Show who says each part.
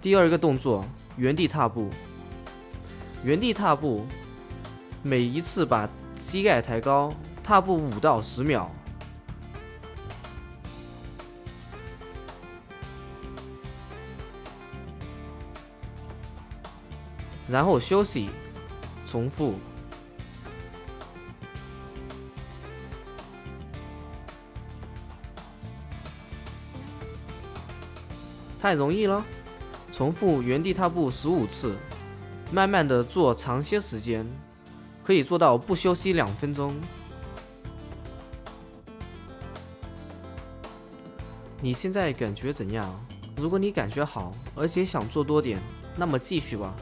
Speaker 1: 第二个动作，原地踏步。原地踏步，每一次把膝盖抬高，踏步五到十秒。然后休息，重复。太容易了，重复原地踏步十五次，慢慢的做长些时间，可以做到不休息两分钟。你现在感觉怎样？如果你感觉好，而且想做多点，那么继续吧。